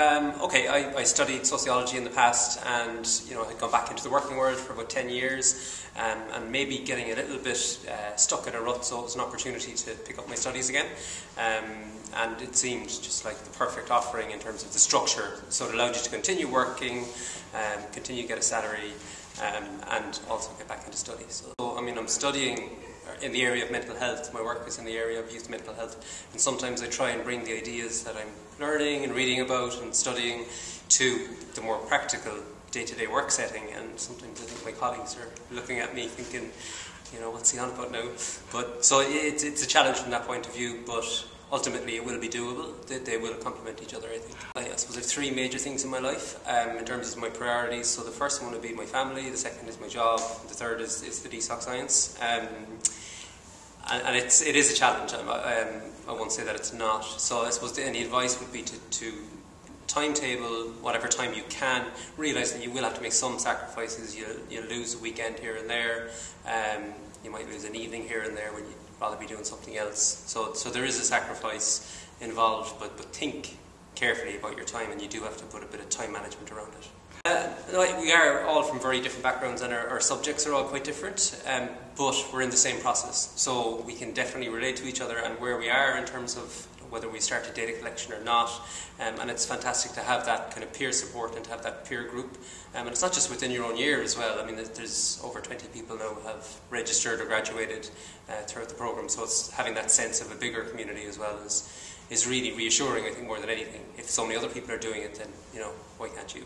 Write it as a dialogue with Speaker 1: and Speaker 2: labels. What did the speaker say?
Speaker 1: Um, okay, I, I, studied sociology in the past and you know had gone back into the working world for about 10 years um, and maybe getting a little bit uh, stuck in a rut so it was an opportunity to pick up my studies again um, and it seemed just like the perfect offering in terms of the structure so it allowed you to continue working, um, continue to get a salary um, and also get back into studies. So I mean I'm studying in the area of mental health. My work is in the area of youth mental health. And sometimes I try and bring the ideas that I'm learning and reading about and studying to the more practical day-to-day -day work setting. And sometimes I think my colleagues are looking at me thinking, you know, what's he on about now? But so it's, it's a challenge from that point of view, but ultimately it will be doable. They, they will complement each other, I think. I, suppose I have three major things in my life um, in terms of my priorities. So the first one would be my family, the second is my job, the third is, is the DSOC science. Um, and, and it's, it is a challenge. Um, I won't say that it's not. So I suppose the, any advice would be to, to timetable whatever time you can. Realize that you will have to make some sacrifices. You you lose a weekend here and there. Um, you might lose an evening here and there when you'd rather be doing something else. So so there is a sacrifice involved, but but think carefully about your time, and you do have to put a bit of time management around it. Uh, we are all from very different backgrounds and our, our subjects are all quite different, um, but we're in the same process. So we can definitely relate to each other and where we are in terms of whether we started data collection or not. Um, and it's fantastic to have that kind of peer support and to have that peer group. Um, and it's not just within your own year as well. I mean, there's over 20 people now who have registered or graduated uh, throughout the program. So it's having that sense of a bigger community as well is, is really reassuring, I think, more than anything. If so many other people are doing it, then, you know, why can't you?